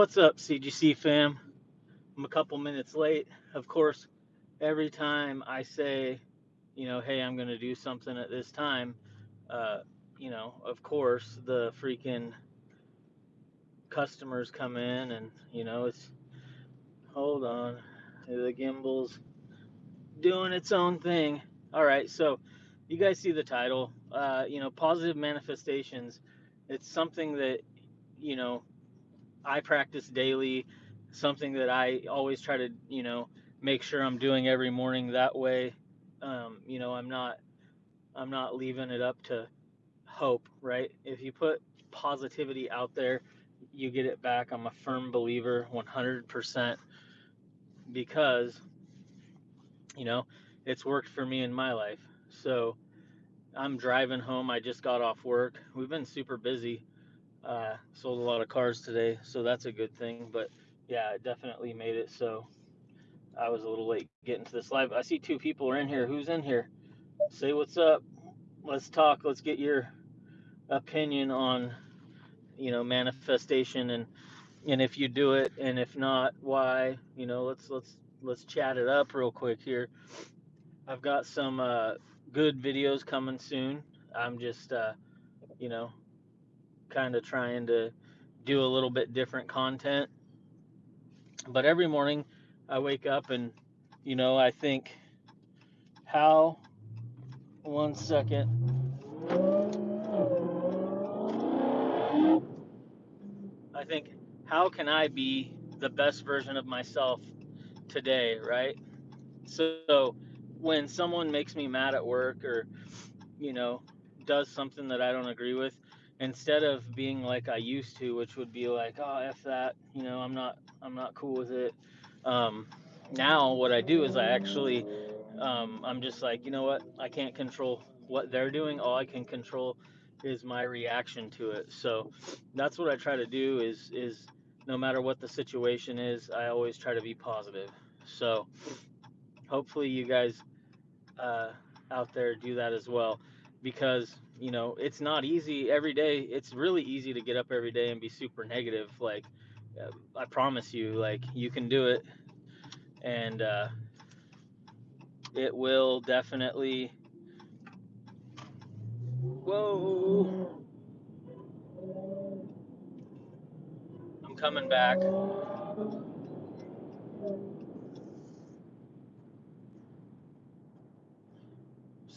What's up, CGC fam? I'm a couple minutes late. Of course, every time I say, you know, hey, I'm going to do something at this time, uh, you know, of course, the freaking customers come in and, you know, it's, hold on, the gimbal's doing its own thing. All right, so you guys see the title, uh, you know, positive manifestations. It's something that, you know, I practice daily, something that I always try to, you know, make sure I'm doing every morning. That way, um, you know, I'm not, I'm not leaving it up to hope, right? If you put positivity out there, you get it back. I'm a firm believer, 100%, because, you know, it's worked for me in my life. So I'm driving home. I just got off work. We've been super busy uh, sold a lot of cars today, so that's a good thing. But yeah, it definitely made it so I was a little late getting to this live. I see two people are in here. Who's in here? Say what's up. Let's talk. Let's get your opinion on you know manifestation and and if you do it and if not why you know let's let's let's chat it up real quick here i've got some uh good videos coming soon i'm just uh you know kind of trying to do a little bit different content. But every morning I wake up and, you know, I think, how, one second, I think, how can I be the best version of myself today, right? So when someone makes me mad at work or, you know, does something that I don't agree with, instead of being like I used to, which would be like, oh, f that, you know, I'm not, I'm not cool with it. Um, now what I do is I actually, um, I'm just like, you know what, I can't control what they're doing. All I can control is my reaction to it. So that's what I try to do. Is is no matter what the situation is, I always try to be positive. So hopefully you guys uh, out there do that as well because you know it's not easy every day. It's really easy to get up every day and be super negative like uh, i promise you like you can do it. And uh, it will definitely whoa. I'm coming back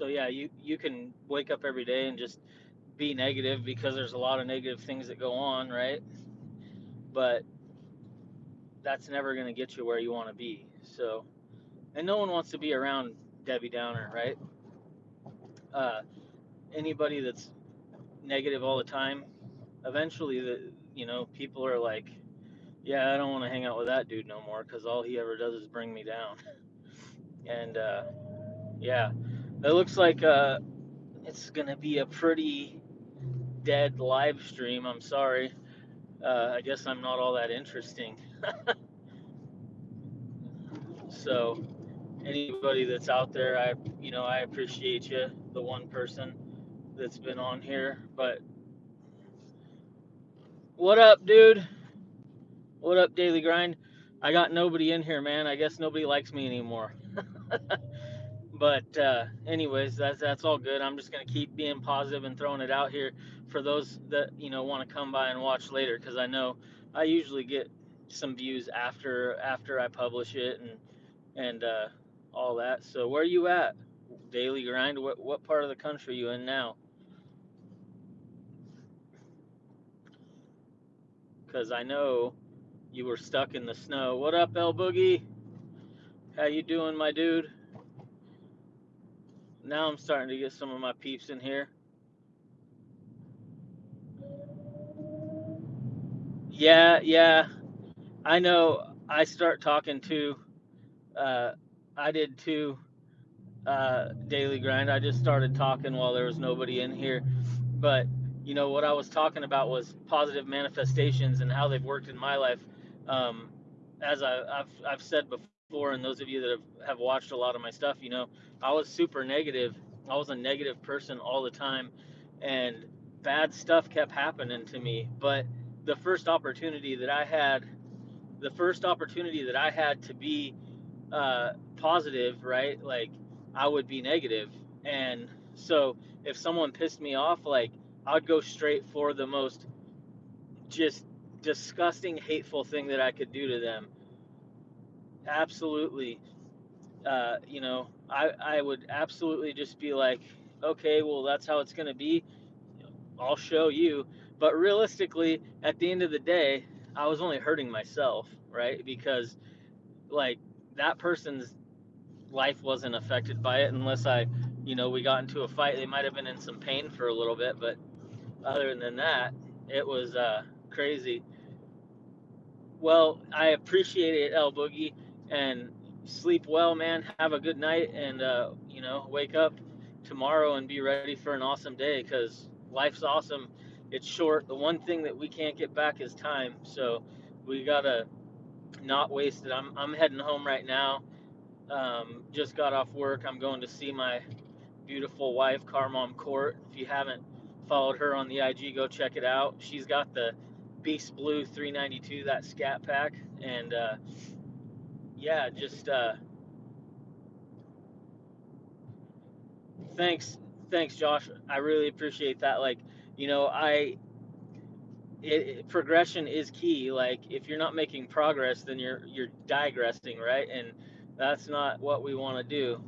so yeah you you can wake up every day and just be negative because there's a lot of negative things that go on right? But that's never going to get you where you want to be. So and no one wants to be around debbie downer right? Uh, anybody that's negative all the time eventually the you know people are like yeah i don't want to hang out with that dude no more because all he ever does is bring me down. And uh, yeah it looks like uh, it's gonna be a pretty dead live stream i'm sorry. Uh, i guess i'm not all that interesting. So anybody that's out there i you know i appreciate you the one person that's been on here but what up dude? What up daily grind? I got nobody in here man. I guess nobody likes me anymore but uh, anyways, that's that's all good. I'm just gonna keep being positive and throwing it out here for those that you know want to come by and watch later, because I know I usually get some views after after I publish it and and uh, all that. So where are you at? Daily grind. What what part of the country you in now? Because I know you were stuck in the snow. What up, El Boogie? How you doing, my dude? Now I'm starting to get some of my peeps in here. Yeah, yeah. I know. I start talking to. Uh, I did too. Uh, daily grind. I just started talking while there was nobody in here, but you know what I was talking about was positive manifestations and how they've worked in my life. Um, as I, have I've said before, and those of you that have, have watched a lot of my stuff, you know, I was super negative. I was a negative person all the time, and bad stuff kept happening to me. But the first opportunity that I had, the first opportunity that I had to be uh, positive, right? Like I would be negative, and so if someone pissed me off, like I'd go straight for the most just disgusting, hateful thing that I could do to them. Absolutely, uh, you know, I I would absolutely just be like, okay, well that's how it's gonna be. I'll show you. But realistically, at the end of the day, I was only hurting myself, right? Because like that person's life wasn't affected by it unless I, you know, we got into a fight. They might have been in some pain for a little bit, but other than that, it was uh, crazy. Well, I appreciate it, El Boogie, and sleep well, man. Have a good night, and uh, you know, wake up tomorrow and be ready for an awesome day because life's awesome. It's short. The one thing that we can't get back is time, so we gotta not waste it. I'm I'm heading home right now. Um, just got off work. I'm going to see my beautiful wife, Carmom Court. If you haven't followed her on the IG, go check it out. She's got the B5 Blue 392, that Scat Pack, and uh, yeah, just uh, thanks, thanks, Josh. I really appreciate that. Like, you know, I it, progression is key. Like, if you're not making progress, then you're you're digressing, right? And that's not what we want to do.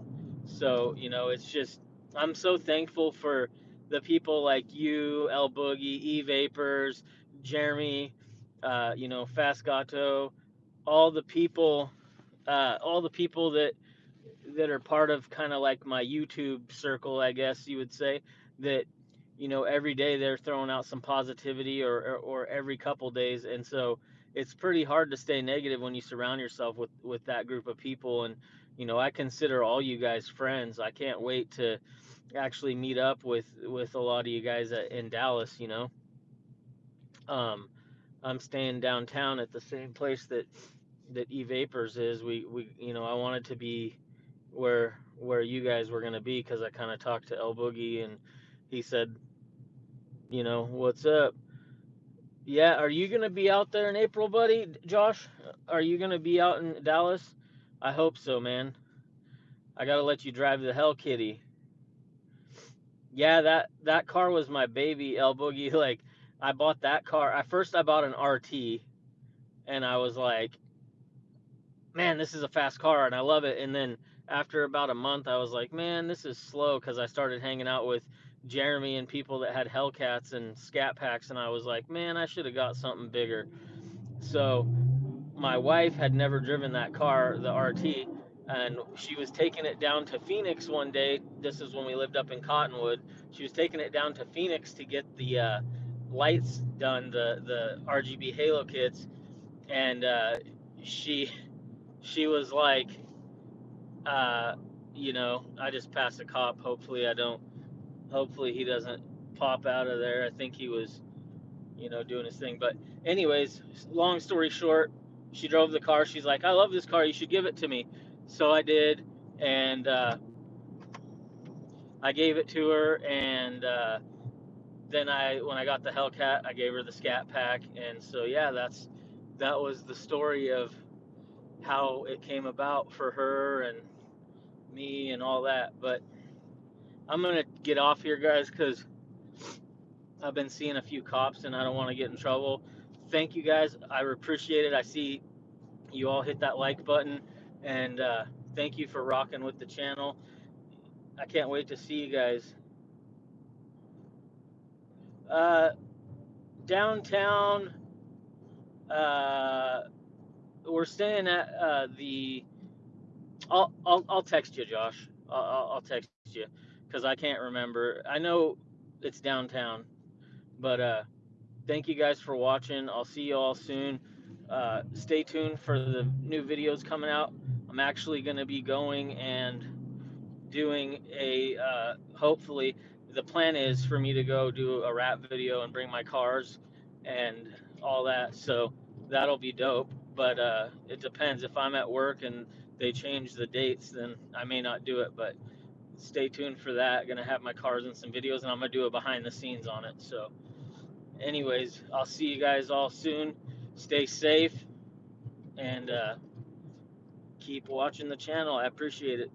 So, you know, it's just I'm so thankful for the people like you, El Boogie, E Vapors, Jeremy, uh, you know, Fast Gato, all the people, uh, all the people that that are part of kind of like my YouTube circle, I guess you would say, that you know every day they're throwing out some positivity or, or or every couple days, and so it's pretty hard to stay negative when you surround yourself with with that group of people. And you know, I consider all you guys friends. I can't wait to actually meet up with with a lot of you guys at, in Dallas. You know, um, I'm staying downtown at the same place that that E Vapors is. We we you know I wanted to be where where you guys were gonna be because I kind of talked to El Boogie and he said, you know, what's up? Yeah, are you gonna be out there in April, buddy? Josh, are you gonna be out in Dallas? I hope so, man. I gotta let you drive the Hell Kitty. Yeah, that that car was my baby, El Boogie. Like I bought that car. i first, I bought an RT, and I was like, man, this is a fast car and I love it. And then after about a month, I was like, man, this is slow because I started hanging out with Jeremy and people that had Hellcats and Scat Packs, and I was like, man, I should have got something bigger. So my wife had never driven that car, the RT, and she was taking it down to Phoenix one day. This is when we lived up in Cottonwood. She was taking it down to Phoenix to get the uh, lights done, the the RGB halo kits, and uh, she she was like, uh, you know, I just passed a cop. Hopefully, I don't. Hopefully, he doesn't pop out of there. I think he was, you know, doing his thing. But, anyways, long story short, she drove the car. She's like, I love this car. You should give it to me. So I did, and uh, I gave it to her. And uh, then I, when I got the Hellcat, I gave her the Scat Pack. And so, yeah, that's that was the story of how it came about for her and me and all that. But I'm gonna get off here, guys, because I've been seeing a few cops and I don't want to get in trouble. Thank you guys. I appreciate it. I see you all hit that like button, and uh, thank you for rocking with the channel. I can't wait to see you guys. Uh, downtown, uh, we're staying at uh, the I'll, I'll I'll text you, Josh. I'll, I'll text you because I can't remember. I know it's downtown, but uh, thank you guys for watching. I'll see you all soon. Uh, stay tuned for the new videos coming out. I'm actually going to be going and doing a uh, hopefully the plan is for me to go do a rap video and bring my cars and all that. So that'll be dope. But uh, it depends if I'm at work and they change the dates, then I may not do it. But stay tuned for that. Gonna have my cars and some videos, and I'm gonna do a behind the scenes on it. So anyways, I'll see you guys all soon. Stay safe and uh, keep watching the channel. I appreciate it.